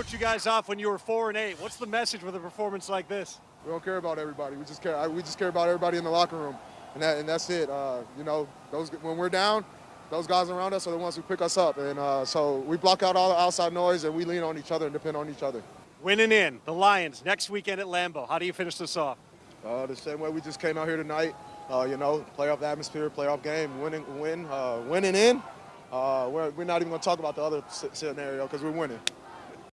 wrote you guys off when you were four and eight. What's the message with a performance like this? We don't care about everybody. We just care. We just care about everybody in the locker room, and that and that's it. Uh, you know, those when we're down, those guys around us are the ones who pick us up, and uh, so we block out all the outside noise and we lean on each other and depend on each other. Winning in the Lions next weekend at Lambeau. How do you finish this off? Uh, the same way we just came out here tonight. Uh, you know, playoff atmosphere, playoff game, winning, win, uh, winning in. Uh, we're, we're not even going to talk about the other scenario because we're winning.